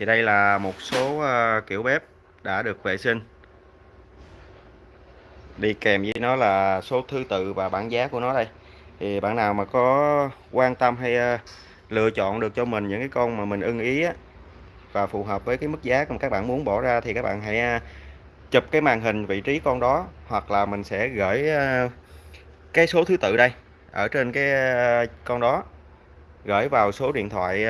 thì đây là một số ờ, kiểu bếp đã được vệ sinh. Đi kèm với nó là số thứ tự và bảng giá của nó đây. Thì bạn nào mà có quan tâm hay ờ, lựa chọn được cho mình những cái con mà mình ưng ý á, và phù hợp với cái mức giá mà các bạn muốn bỏ ra thì các bạn hãy ờ, chụp cái màn hình vị trí con đó hoặc là mình sẽ gửi cái số thứ tự đây ở trên cái con đó. Gửi vào số điện thoại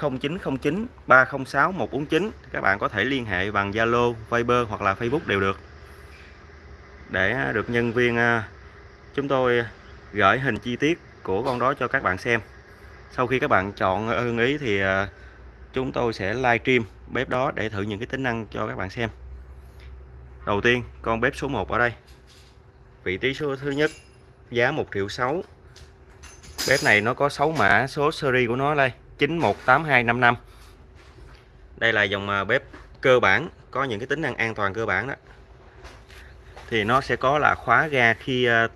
0909 306 149 các bạn có thể liên hệ bằng Zalo, Viber hoặc là Facebook đều được. Để à, được nhân viên à, chúng tôi gửi hình chi tiết của con đó cho các bạn xem. Sau khi các bạn chọn ưng ý thì à, chúng tôi sẽ live stream bếp đó để thử những cái tính năng cho các bạn xem. Đầu tiên con bếp số 1 ở đây. Vị trí số thứ nhất giá 1 triệu 6 bếp này nó có 6 mã số series của nó đây. 918255 đây là dòng à, bếp cơ bản, có những cái tính năng an toàn cơ bản đó. Thì nó sẽ có là khóa ga khi à,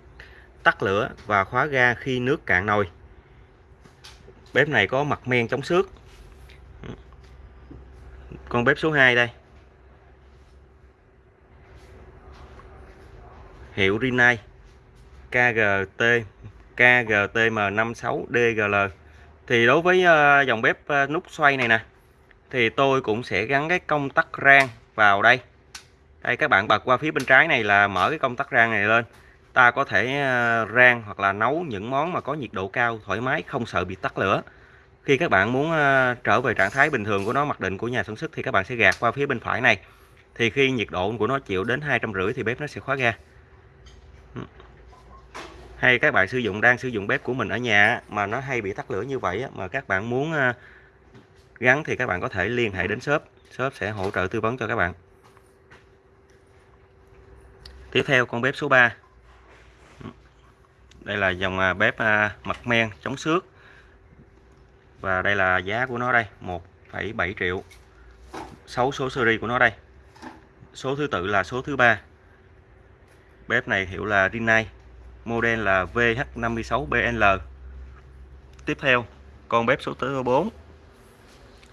tắt lửa và khóa ga khi nước cạn nồi. Bếp này có mặt men chống xước. Con bếp số 2 đây. Hiệu Rinnai KGT KGTM56DGL thì đối với ờ, dòng bếp ờ, nút xoay này nè, thì tôi cũng sẽ gắn cái công tắc rang vào đây. Đây, các bạn bật qua phía bên trái này là mở cái công tắc rang này lên. Ta có thể ờ, rang hoặc là nấu những món mà có nhiệt độ cao, thoải mái, không sợ bị tắt lửa. Khi các bạn muốn trở về trạng thái bình thường của nó, mặc định của nhà sản xuất thì các bạn sẽ gạt qua phía bên phải này. Thì khi nhiệt độ của nó chịu đến hai trăm rưỡi thì bếp nó sẽ khóa ga hay các bạn sử dụng đang sử dụng bếp của mình ở nhà mà nó hay bị tắt lửa như vậy mà các bạn muốn ờ, gắn thì các bạn có thể liên hệ đến shop. Shop sẽ hỗ trợ tư vấn cho các bạn. Tiếp theo con bếp số 3 đây là dòng à, bếp à, mặt men chống xước. Và đây là giá của nó đây 1,7 triệu. 6 số series của nó đây. Số thứ tự là số thứ ba. Bếp này hiệu là Rinnai model là VH56BL tiếp theo, con bếp số thứ 4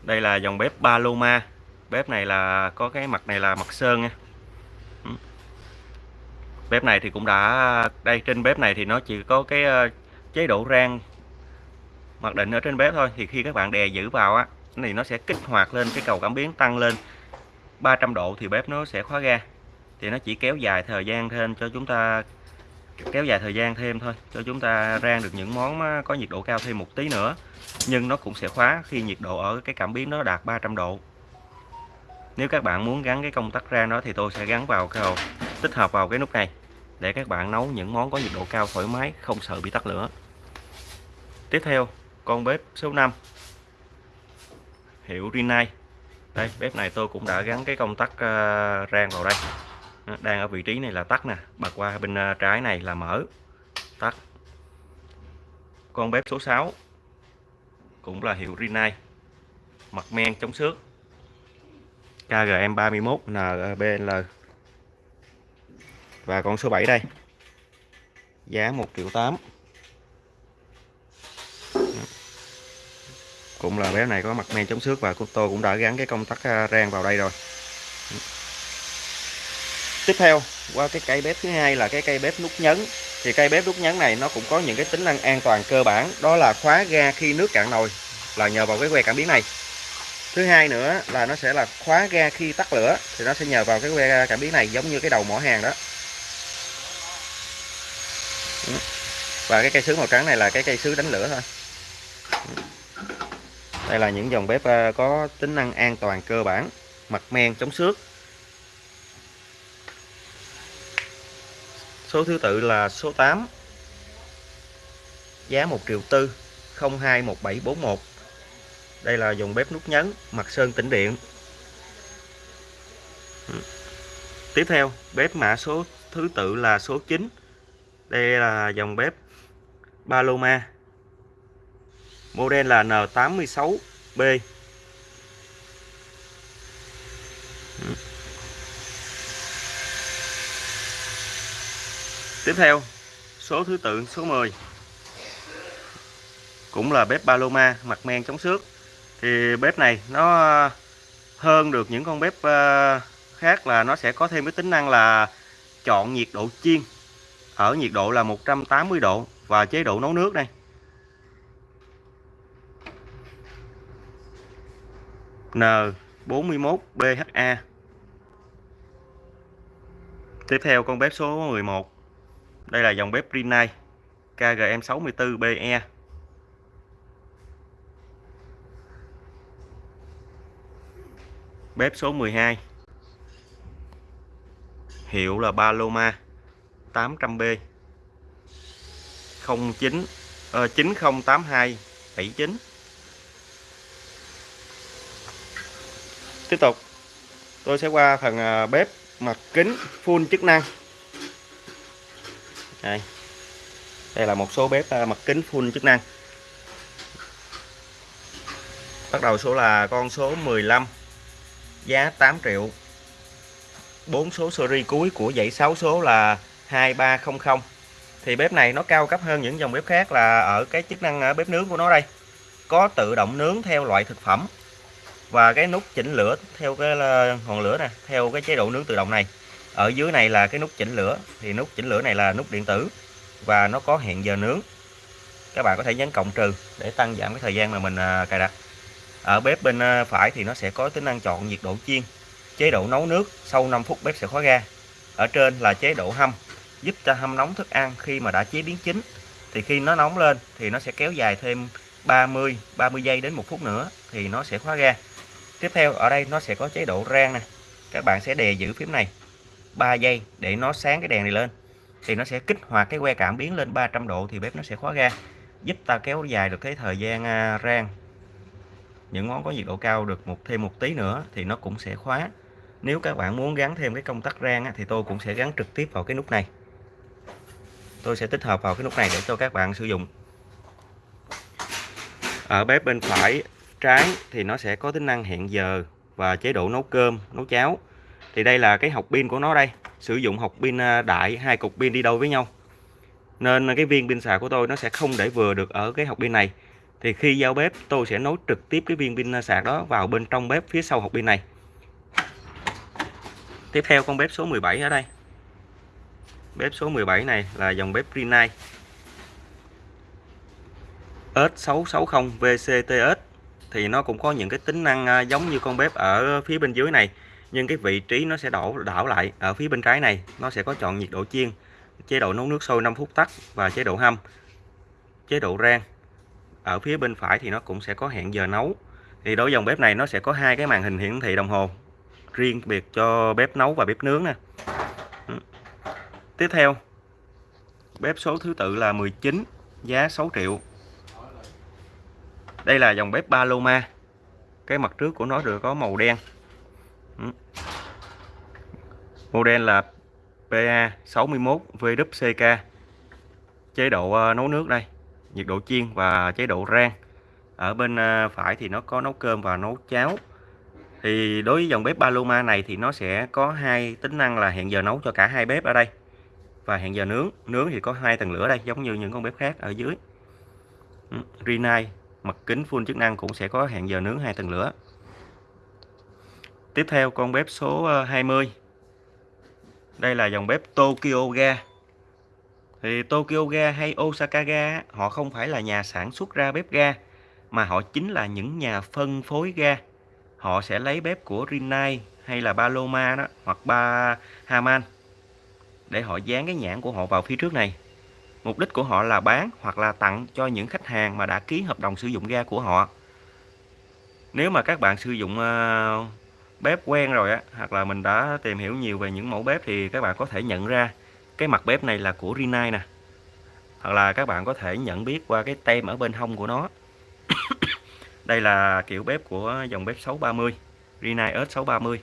đây là dòng bếp Paloma. Bếp này là, có cái mặt này là mặt sơn nha. Ừ. Bếp này thì cũng đã, đây, trên bếp này thì nó chỉ có cái ờ, chế độ rang mặc định ở trên bếp thôi. Thì khi các bạn đè giữ vào á, thì nó sẽ kích hoạt lên, cái cầu cảm biến tăng lên 300 độ thì bếp nó sẽ khóa ga. Thì nó chỉ kéo dài thời gian thêm cho chúng ta kéo dài thời gian thêm thôi, cho chúng ta rang được những món có nhiệt độ cao thêm một tí nữa. Nhưng nó cũng sẽ khóa khi nhiệt độ ở cái cảm biến nó đạt 300 độ. Nếu các bạn muốn gắn cái công tắc rang đó thì tôi sẽ gắn vào cái tích hợp vào cái nút này để các bạn nấu những món có nhiệt độ cao thoải mái, không sợ bị tắt lửa. Tiếp theo, con bếp số 5 hiệu Rinnai. Đây, bếp này tôi cũng đã gắn cái công tắc ờ, rang vào đây đang ở vị trí này là tắt nè. Bật qua bên à, trái này là mở. Tắt. Con bếp số 6 cũng là hiệu Rinnai mặt men chống xước. KGM 31 NBL và con số 7 đây. Giá 1 triệu 8 cũng là bé này có mặt men chống xước và cô tôi cũng đã gắn cái công tắc à, rang vào đây rồi tiếp theo, qua cái cây bếp thứ hai là cái cây bếp nút nhấn. Thì cây bếp nút nhấn này nó cũng có những cái tính năng an toàn cơ bản, đó là khóa ga khi nước cạn nồi là nhờ vào cái que cảm biến này. Thứ hai nữa là nó sẽ là khóa ga khi tắt lửa, thì nó sẽ nhờ vào cái que cảm biến này giống như cái đầu mỏ hàng đó. Ừ. Và cái cây sứ màu trắng này là cái cây sứ đánh lửa thôi. Đây là những dòng bếp ờ, có tính năng an toàn cơ bản, mặt men, chống xước. Số thứ tự là số 8 Giá 1 triệu tư 021741 Đây là dòng bếp nút nhấn, Mặt sơn tĩnh điện. Ừ. Tiếp theo, bếp mã số thứ tự là số 9 Đây là dòng bếp Paloma. Model là N86B Tiếp theo, số thứ tự, số 10 cũng là bếp Paloma, mặt men chống xước. Thì bếp này nó hơn được những con bếp ờ, khác là nó sẽ có thêm cái tính năng là chọn nhiệt độ chiên. Ở nhiệt độ là 180 độ và chế độ nấu nước đây. N41BHA Tiếp theo con bếp số 11 đây là dòng bếp Rinnai KGM64BE Bếp số 12 Hiệu là Paloma 800B 09 uh, 9082 79 Tiếp tục tôi sẽ qua phần ờ, bếp mặt kính full chức năng đây. Đây là một số bếp à, mặt kính full chức năng. Bắt đầu số là con số 15 giá 8 triệu. 4 số series cuối của dãy 6 số là 2300 thì bếp này nó cao cấp hơn những dòng bếp khác là ở cái chức năng à, bếp nướng của nó đây. Có tự động nướng theo loại thực phẩm và cái nút chỉnh lửa theo cái à, ngọn lửa nè, theo cái chế độ nướng tự động này ở dưới này là cái nút chỉnh lửa. Thì nút chỉnh lửa này là nút điện tử và nó có hẹn giờ nướng. Các bạn có thể nhấn cộng trừ để tăng giảm cái thời gian mà mình à, cài đặt. Ở bếp bên à, phải thì nó sẽ có tính năng chọn nhiệt độ chiên, chế độ nấu nước sau 5 phút bếp sẽ khóa ga. Ở trên là chế độ hâm, giúp cho hâm nóng thức ăn khi mà đã chế biến chín. Thì khi nó nóng lên thì nó sẽ kéo dài thêm 30 30 giây đến một phút nữa thì nó sẽ khóa ga. Tiếp theo, ở đây nó sẽ có chế độ rang nè. Các bạn sẽ đè giữ phím này. 3 giây để nó sáng cái đèn này lên. Thì nó sẽ kích hoạt cái que cảm biến lên 300 độ thì bếp nó sẽ khóa ga, giúp ta kéo dài được cái thời gian à, rang. Những món có nhiệt độ cao được một, thêm một tí nữa thì nó cũng sẽ khóa. Nếu các bạn muốn gắn thêm cái công tắc rang thì tôi cũng sẽ gắn trực tiếp vào cái nút này. Tôi sẽ tích hợp vào cái nút này để cho các bạn sử dụng. Ở bếp bên phải trái thì nó sẽ có tính năng hẹn giờ và chế độ nấu cơm, nấu cháo thì đây là cái học pin của nó đây. Sử dụng học pin à, đại, hai cục pin đi đôi với nhau. Nên cái viên pin sạc của tôi nó sẽ không để vừa được ở cái học pin này. Thì khi giao bếp, tôi sẽ nối trực tiếp cái viên pin à, sạc đó vào bên trong bếp phía sau học pin này. Tiếp theo con bếp số 17 ở đây. Bếp số 17 này là dòng bếp Rinnai S660 VCTS thì nó cũng có những cái tính năng à, giống như con bếp ở phía bên dưới này nhưng cái vị trí nó sẽ đổ, đảo lại ở phía bên trái này, nó sẽ có chọn nhiệt độ chiên, chế độ nấu nước sôi 5 phút tắt và chế độ hâm. Chế độ rang, ở phía bên phải thì nó cũng sẽ có hẹn giờ nấu. Thì đối với dòng bếp này nó sẽ có hai cái màn hình hiển thị đồng hồ, riêng biệt cho bếp nấu và bếp nướng nè. Ừ. Tiếp theo, bếp số thứ tự là 19 giá 6 triệu. Đây là dòng bếp Paloma. Cái mặt trước của nó được có màu đen model là PA 61 VWCK chế độ ờ, nấu nước đây, nhiệt độ chiên và chế độ rang. Ở bên ờ, phải thì nó có nấu cơm và nấu cháo. Thì đối với dòng bếp Paloma này thì nó sẽ có hai tính năng là hẹn giờ nấu cho cả hai bếp ở đây và hẹn giờ nướng. Nướng thì có hai tầng lửa đây, giống như những con bếp khác ở dưới. Ừ, Renai mặt kính full chức năng cũng sẽ có hẹn giờ nướng hai tầng lửa. Tiếp theo con bếp số ờ, 20 đây là dòng bếp Tokyo Ga. Thì Tokyo Ga hay Osaka Ga họ không phải là nhà sản xuất ra bếp ga, mà họ chính là những nhà phân phối ga. Họ sẽ lấy bếp của Rinnai hay là Paloma đó, hoặc ba Haman để họ dán cái nhãn của họ vào phía trước này. Mục đích của họ là bán hoặc là tặng cho những khách hàng mà đã ký hợp đồng sử dụng ga của họ. Nếu mà các bạn sử dụng ờ, bếp quen rồi á, hoặc là mình đã tìm hiểu nhiều về những mẫu bếp thì các bạn có thể nhận ra cái mặt bếp này là của Rinnai nè. Hoặc là các bạn có thể nhận biết qua cái tem ở bên hông của nó. Đây là kiểu bếp của dòng bếp 630 Rinnai S630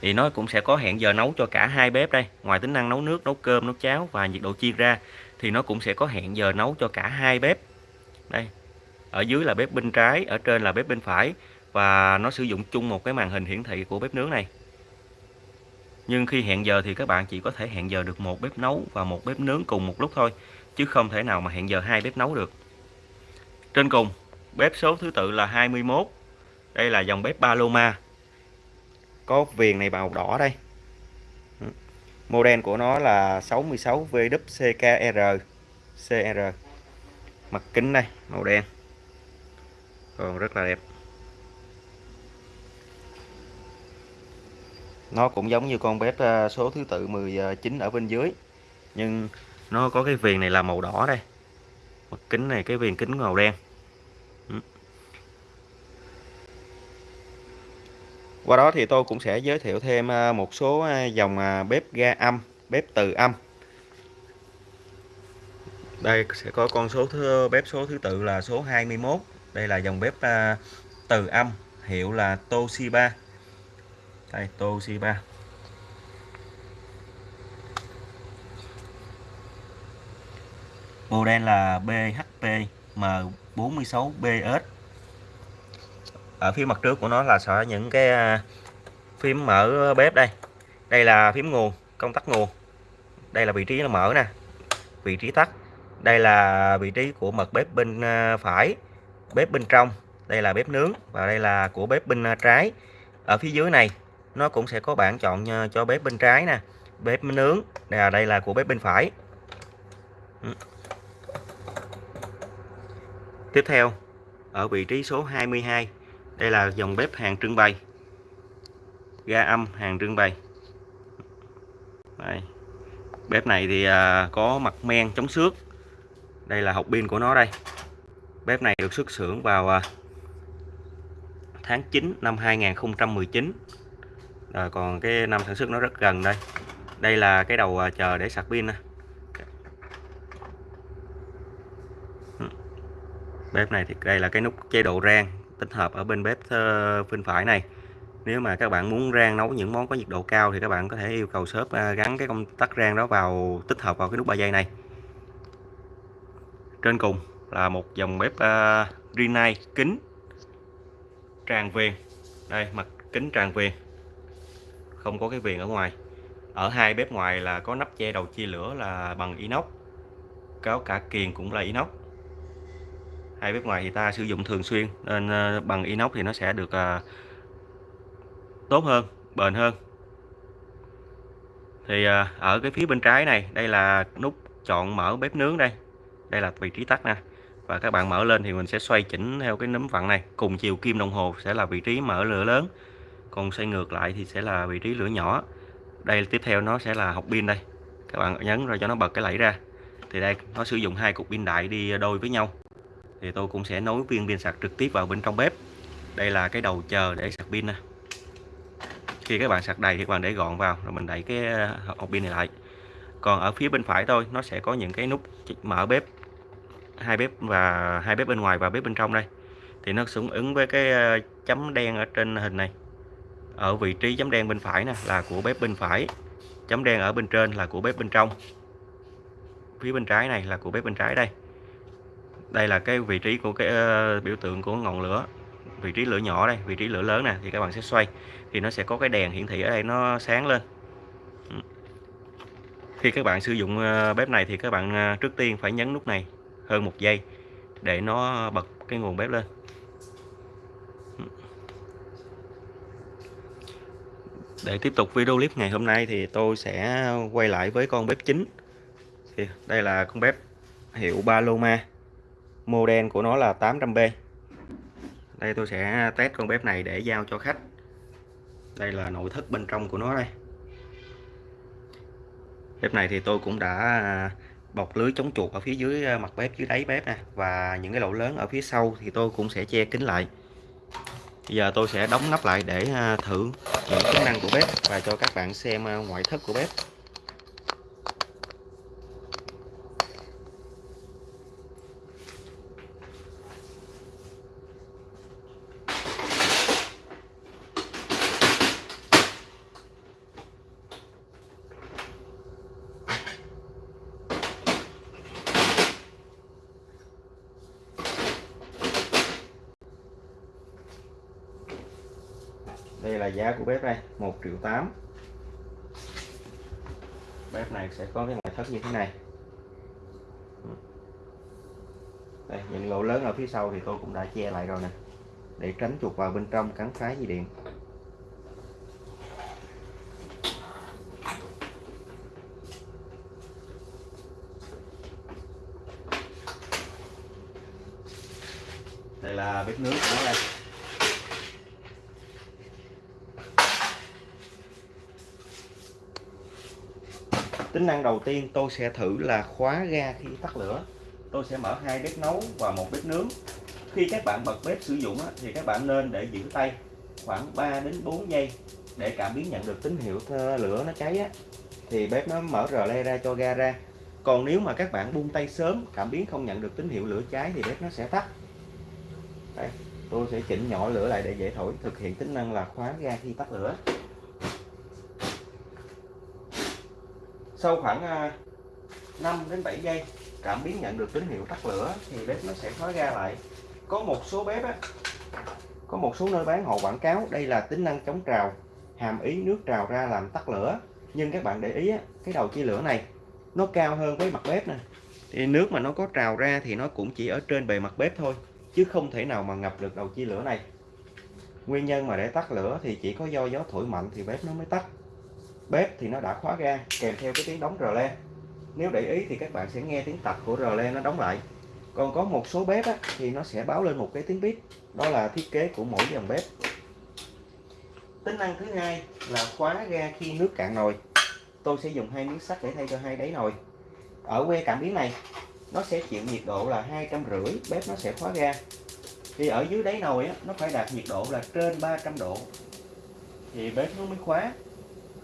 thì nó cũng sẽ có hẹn giờ nấu cho cả hai bếp đây. Ngoài tính năng nấu nước, nấu cơm, nấu cháo và nhiệt độ chiên ra, thì nó cũng sẽ có hẹn giờ nấu cho cả hai bếp. Đây, ở dưới là bếp bên trái, ở trên là bếp bên phải và nó sử dụng chung một cái màn hình hiển thị của bếp nướng này. Nhưng khi hẹn giờ thì các bạn chỉ có thể hẹn giờ được một bếp nấu và một bếp nướng cùng một lúc thôi, chứ không thể nào mà hẹn giờ hai bếp nấu được. Trên cùng, bếp số thứ tự là 21 đây là dòng bếp Paloma. Có viền này màu đỏ đây. Model của nó là 66 VWCKR CR mặt kính đây, màu đen. Còn rất là đẹp. Nó cũng giống như con bếp ờ, số thứ tự 19 ờ, ở bên dưới. Nhưng nó có cái viền này là màu đỏ đây. Mặt kính này cái viền kính màu đen. Ừ. Qua đó thì tôi cũng sẽ giới thiệu thêm ờ, một số dòng bếp ga âm bếp từ âm. Đây sẽ có con số thứ, bếp số thứ tự là số 21 đây là dòng bếp từ âm hiệu là Toshiba đây Toshiba model là BHP M46BS ở phía mặt trước của nó là sợ những cái à, phím mở bếp đây. Đây là phím nguồn, công tắc nguồn. Đây là vị trí nó mở nè, vị trí tắt. Đây là vị trí của mặt bếp bên à, phải, bếp bên trong. Đây là bếp nướng và đây là của bếp bên à, trái. Ở phía dưới này nó cũng sẽ có bảng chọn ờ, cho bếp bên trái nè, bếp nướng. Đây là đây là của bếp bên phải. Ừ. Tiếp theo, ở vị trí số 22 đây là dòng bếp hàng trưng bày. Ga âm hàng trưng bày. Đây. bếp này thì ờ, có mặt men chống xước. Đây là hộp pin của nó đây. Bếp này được xuất xưởng vào ờ, tháng 9 năm 2019 rồi còn cái năm sản xuất nó rất gần đây. Đây là cái đầu à, chờ để sạc pin bếp này thì đây là cái nút chế độ rang tích hợp ở bên bếp ờ, bên phải này. Nếu mà các bạn muốn rang nấu những món có nhiệt độ cao thì các bạn có thể yêu cầu shop à, gắn cái công tắc rang đó vào tích hợp vào cái nút 3 giây này. Trên cùng là một dòng bếp uh, Rinnai kính tràn viền. Đây mặt kính tràn viền không có cái viền ở ngoài. Ở hai bếp ngoài là có nắp che đầu chia lửa là bằng inox cáo cả kiền cũng là inox. Hai bếp ngoài thì ta sử dụng thường xuyên, nên ờ, bằng inox thì nó sẽ được ờ, tốt hơn, bền hơn. Thì ờ, ở cái phía bên trái này, đây là nút chọn mở bếp nướng đây. Đây là vị trí tắt nè. Và các bạn mở lên thì mình sẽ xoay chỉnh theo cái nấm vặn này. Cùng chiều kim đồng hồ sẽ là vị trí mở lửa lớn còn xoay ngược lại thì sẽ là vị trí lửa nhỏ. Đây, tiếp theo nó sẽ là học pin đây. Các bạn nhấn rồi cho nó bật cái lẫy ra. Thì đây, nó sử dụng hai cục pin đại đi đôi với nhau. Thì tôi cũng sẽ nối viên pin sạc trực tiếp vào bên trong bếp. Đây là cái đầu chờ để sạc pin nè. Khi các bạn sạc đầy thì các bạn để gọn vào, rồi mình đẩy cái ờ, hộp pin này lại. Còn ở phía bên phải tôi, nó sẽ có những cái nút mở bếp, hai bếp và hai bếp bên ngoài và bếp bên trong đây. Thì nó cũng ứng với cái ờ, chấm đen ở trên hình này ở vị trí chấm đen bên phải nè là của bếp bên phải. Chấm đen ở bên trên là của bếp bên trong. Phía bên trái này là của bếp bên trái đây. Đây là cái vị trí của cái uh, biểu tượng của ngọn lửa. Vị trí lửa nhỏ đây vị trí lửa lớn nè thì các bạn sẽ xoay. Thì nó sẽ có cái đèn hiển thị ở đây nó sáng lên. Ừ. Khi các bạn sử dụng ờ, bếp này thì các bạn ờ, trước tiên phải nhấn nút này hơn một giây để nó bật cái nguồn bếp lên. Để tiếp tục video clip ngày hôm nay thì tôi sẽ quay lại với con bếp chính. Thì đây là con bếp hiệu Paloma. Model của nó là 800B đây tôi sẽ test con bếp này để giao cho khách. Đây là nội thất bên trong của nó đây. Bếp này thì tôi cũng đã bọc lưới chống chuột ở phía dưới ờ, mặt bếp dưới đáy bếp nè. Và những cái lỗ lớn ở phía sau thì tôi cũng sẽ che kín lại bây giờ tôi sẽ đóng nắp lại để à, thử những chức năng của bếp và cho các bạn xem à, ngoại thất của bếp. Đây là giá của bếp đây 1 triệu 8 bếp này sẽ có cái ngoại thất như thế này. Đây, những lỗ lớn ở phía sau thì tôi cũng đã che lại rồi nè, để tránh chuột vào bên trong cắn phá dây điện. Đây là bếp nước của nó đây. Tính năng đầu tiên tôi sẽ thử là khóa ga khi tắt lửa. Tôi sẽ mở hai bếp nấu và một bếp nướng. Khi các bạn bật bếp sử dụng thì các bạn nên để giữ tay khoảng 3 đến 4 giây để cảm biến nhận được tín hiệu lửa nó cháy á, thì bếp nó mở rờ le ra cho ga ra. Còn nếu mà các bạn buông tay sớm cảm biến không nhận được tín hiệu lửa cháy thì bếp nó sẽ tắt. Đây tôi sẽ chỉnh nhỏ lửa lại để dễ thổi thực hiện tính năng là khóa ga khi tắt lửa. Sau khoảng à, 5 đến 7 giây cảm biến nhận được tín hiệu tắt lửa thì bếp nó sẽ khóa ga lại. Có một số bếp á, có một số nơi bán họ quảng cáo đây là tính năng chống trào hàm ý nước trào ra làm tắt lửa. Nhưng các bạn để ý á, cái đầu chia lửa này nó cao hơn với mặt bếp nè. Thì nước mà nó có trào ra thì nó cũng chỉ ở trên bề mặt bếp thôi chứ không thể nào mà ngập được đầu chia lửa này. Nguyên nhân mà để tắt lửa thì chỉ có do gió thổi mạnh thì bếp nó mới tắt bếp thì nó đã khóa ga kèm theo cái tiếng đóng rờ le nếu để ý thì các bạn sẽ nghe tiếng tạch của rờ le nó đóng lại. Còn có một số bếp á, thì nó sẽ báo lên một cái tiếng bếp đó là thiết kế của mỗi dòng bếp. Tính năng thứ hai là khóa ga khi nước cạn nồi. Tôi sẽ dùng hai miếng sắt để thay cho hai đáy nồi. Ở que cảm biến này nó sẽ chịu nhiệt độ là hai trăm rưỡi bếp nó sẽ khóa ga. Thì ở dưới đáy nồi á, nó phải đạt nhiệt độ là trên 300 độ. Thì bếp nó mới khóa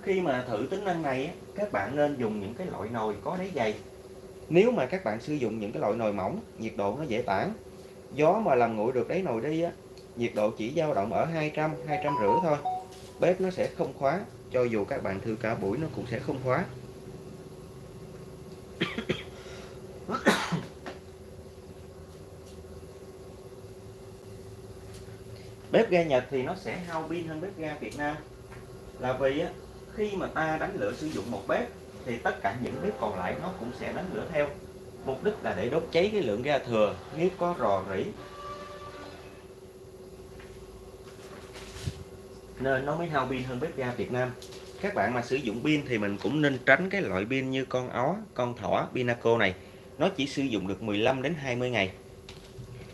khi mà thử tính năng này các bạn nên dùng những cái loại nồi có đáy dày. Nếu mà các bạn sử dụng những cái loại nồi mỏng nhiệt độ nó dễ tản. Gió mà làm nguội được đáy nồi đi á nhiệt độ chỉ dao động ở 200 200 rưỡi thôi. Bếp nó sẽ không khóa cho dù các bạn thư cả buổi nó cũng sẽ không khóa. Bếp ga Nhật thì nó sẽ hao pin hơn bếp ga Việt Nam. Là vì á, khi mà ta đánh lửa sử dụng một bếp, thì tất cả những bếp còn lại nó cũng sẽ đánh lửa theo. Mục đích là để đốt cháy cái lượng ga thừa, nếu có rò rỉ. Nên nó mới hao pin hơn bếp ga Việt Nam. Các bạn mà sử dụng pin thì mình cũng nên tránh cái loại pin như con ó, con thỏ, Pinaco này. Nó chỉ sử dụng được 15 đến 20 ngày.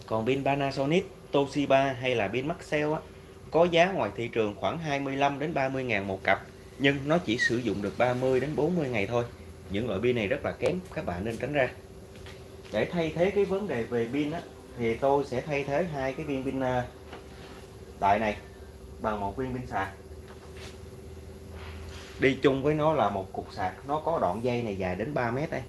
Còn pin Panasonic, Toshiba hay là pin Maxell á, có giá ngoài thị trường khoảng 25 đến 30 ngàn một cặp nhưng nó chỉ sử dụng được 30 đến 40 ngày thôi. Những loại pin này rất là kém các bạn nên tránh ra. Để thay thế cái vấn đề về pin á, thì tôi sẽ thay thế hai cái viên pin à, đại này bằng một viên pin sạc. Đi chung với nó là một cục sạc nó có đoạn dây này dài đến 3 mét đây.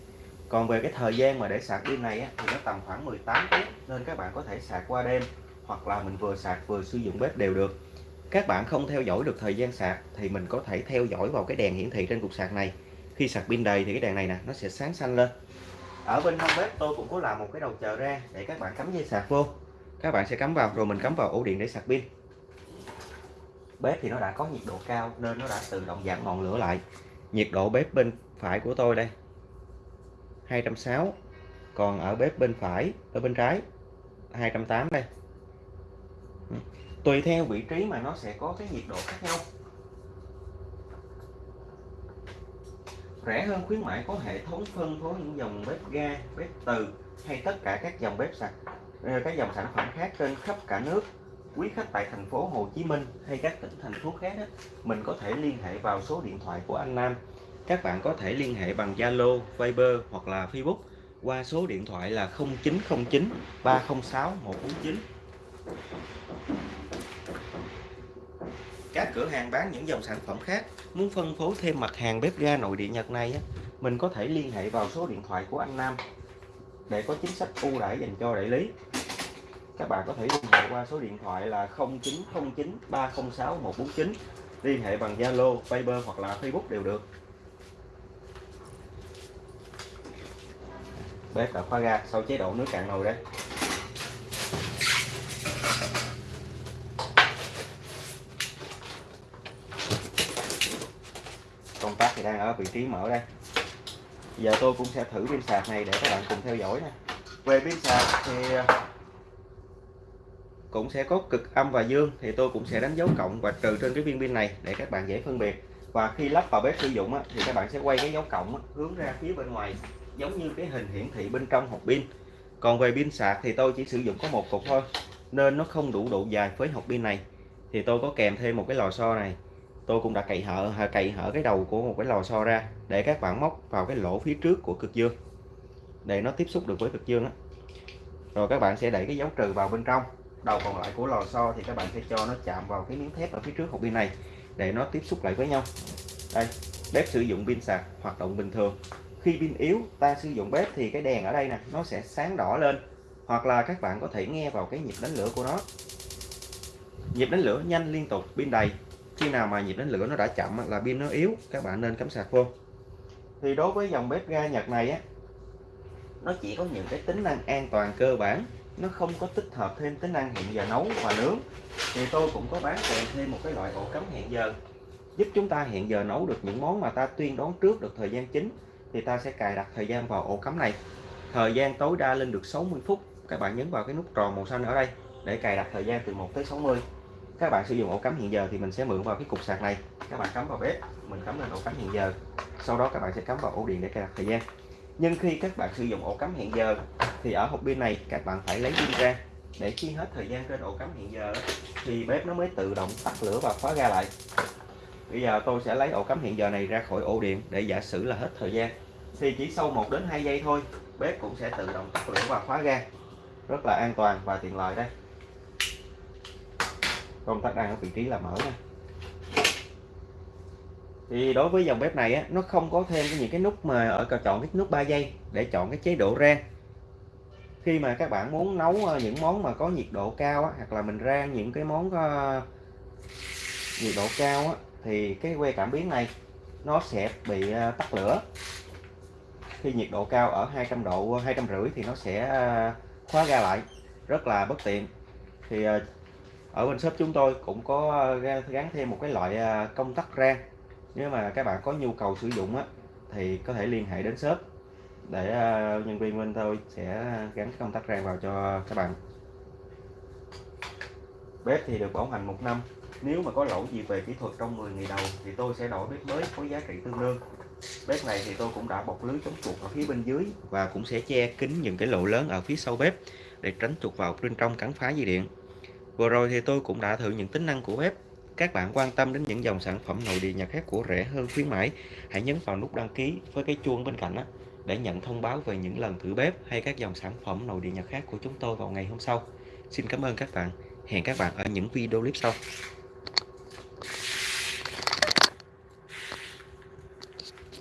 Còn về cái thời gian mà để sạc pin này á, thì nó tầm khoảng 18 phút nên các bạn có thể sạc qua đêm hoặc là mình vừa sạc vừa sử dụng bếp đều được các bạn không theo dõi được thời gian sạc thì mình có thể theo dõi vào cái đèn hiển thị trên cục sạc này. Khi sạc pin đầy thì cái đèn này nè, nó sẽ sáng xanh lên. Ở bên hông bếp tôi cũng có làm một cái đầu chờ ra để các bạn cắm dây sạc vô. Các bạn sẽ cắm vào, rồi mình cắm vào ổ điện để sạc pin. Bếp thì nó đã có nhiệt độ cao nên nó đã tự động giảm ngọn lửa lại. Nhiệt độ bếp bên phải của tôi đây 260 còn ở bếp bên phải, ở bên trái 280 đây tùy theo vị trí mà nó sẽ có cái nhiệt độ khác nhau. Rẻ hơn khuyến mãi có hệ thống phân phối những dòng bếp ga bếp từ hay tất cả các dòng bếp sạch ờ, các dòng sản phẩm khác trên khắp cả nước. Quý khách tại thành phố Hồ Chí Minh hay các tỉnh thành phố khác mình có thể liên hệ vào số điện thoại của anh Nam. Các bạn có thể liên hệ bằng Zalo, Viber hoặc là Facebook qua số điện thoại là 0909 306 149 các cửa hàng bán những dòng sản phẩm khác. Muốn phân phối thêm mặt hàng bếp ga nội địa Nhật này mình có thể liên hệ vào số điện thoại của anh Nam để có chính sách ưu đãi dành cho đại lý. Các bạn có thể liên hệ qua số điện thoại là 0909 306 149 liên hệ bằng Zalo, Viber hoặc là Facebook đều được. Bếp đã khóa ga sau chế độ nước cạn nồi đấy công tắc thì đang ở vị trí mở đây. Giờ tôi cũng sẽ thử pin sạc này để các bạn cùng theo dõi nè về pin sạc thì à, cũng sẽ có cực âm và dương, thì tôi cũng sẽ đánh dấu cộng và trừ trên cái viên pin này để các bạn dễ phân biệt. Và khi lắp vào bếp sử dụng thì các bạn sẽ quay cái dấu cộng hướng ra phía bên ngoài, giống như cái hình hiển thị bên trong hộp pin. Còn về pin sạc thì tôi chỉ sử dụng có một cục thôi, nên nó không đủ độ dài với hộp pin này. Thì tôi có kèm thêm một cái lò xo này tôi cũng đã cậy hở cậy hở cái đầu của một cái lò xo ra để các bạn móc vào cái lỗ phía trước của cực dương. Để nó tiếp xúc được với cực dương đó. rồi các bạn sẽ đẩy cái dấu trừ vào bên trong. Đầu còn lại của lò xo thì các bạn sẽ cho nó chạm vào cái miếng thép ở phía trước hộp pin này để nó tiếp xúc lại với nhau. Đây, bếp sử dụng pin sạc, hoạt động bình thường. Khi pin yếu, ta sử dụng bếp thì cái đèn ở đây nè, nó sẽ sáng đỏ lên. Hoặc là các bạn có thể nghe vào cái nhịp đánh lửa của nó. Nhịp đánh lửa nhanh liên tục, pin đầy khi nào mà nhịp đánh lửa nó đã chậm là pin nó yếu, các bạn nên cắm sạc vô. Thì đối với dòng bếp ga Nhật này á, nó chỉ có những cái tính năng an toàn cơ bản, nó không có tích hợp thêm tính năng hẹn giờ nấu và nướng. Thì tôi cũng có bán kèm thêm một cái loại ổ cắm hẹn giờ, giúp chúng ta hẹn giờ nấu được những món mà ta tuyên đoán trước được thời gian chính, thì ta sẽ cài đặt thời gian vào ổ cắm này. Thời gian tối đa lên được 60 phút, các bạn nhấn vào cái nút tròn màu xanh ở đây để cài đặt thời gian từ 1 tới 60 các bạn sử dụng ổ cắm hiện giờ thì mình sẽ mượn vào cái cục sạc này. Các bạn cắm vào bếp, mình cắm lên ổ cắm hiện giờ. Sau đó các bạn sẽ cắm vào ổ điện để cài đặt thời gian. Nhưng khi các bạn sử dụng ổ cắm hiện giờ thì ở hộp pin này các bạn phải lấy pin ra. Để khi hết thời gian trên ổ cắm hiện giờ thì bếp nó mới tự động tắt lửa và khóa ga lại. Bây giờ tôi sẽ lấy ổ cắm hiện giờ này ra khỏi ổ điện để giả sử là hết thời gian. Thì chỉ sau 1 đến 2 giây thôi, bếp cũng sẽ tự động tắt lửa và khóa ga. Rất là an toàn và tiện lợi đây công tắc đang ở vị trí là mở nha. Thì đối với dòng bếp này á, nó không có thêm những cái nút mà ở chọn cái nút 3 giây để chọn cái chế độ rang. Khi mà các bạn muốn nấu ờ, những món mà có nhiệt độ cao á, hoặc là mình rang những cái món có nhiệt độ cao á, thì cái que cảm biến này nó sẽ bị ờ, tắt lửa. Khi nhiệt độ cao ở 200 độ hai trăm rưỡi thì nó sẽ khóa ra lại. Rất là bất tiện. Thì ở bên shop chúng tôi cũng có ờ, gắn thêm một cái loại ờ, công tắc rang. Nếu mà các bạn có nhu cầu sử dụng á, thì có thể liên hệ đến shop để ờ, nhân viên bên tôi sẽ gắn công tắc rang vào cho các bạn. Bếp thì được bảo hành một năm. Nếu mà có lỗi gì về kỹ thuật trong 10 ngày đầu thì tôi sẽ đổi bếp mới có giá trị tương đương. Bếp này thì tôi cũng đã bọc lưới chống chuột ở phía bên dưới và cũng sẽ che kín những cái lỗ lớn ở phía sau bếp để tránh chuột vào bên trong cắn phá dây điện vừa rồi thì tôi cũng đã thử những tính năng của bếp các bạn quan tâm đến những dòng sản phẩm nội địa nhà khác của rẻ hơn khuyến mãi, hãy nhấn vào nút đăng ký với cái chuông bên cạnh đó để nhận thông báo về những lần thử bếp hay các dòng sản phẩm nội địa nhật khác của chúng tôi vào ngày hôm sau. Xin cảm ơn các bạn. Hẹn các bạn ở những video clip sau.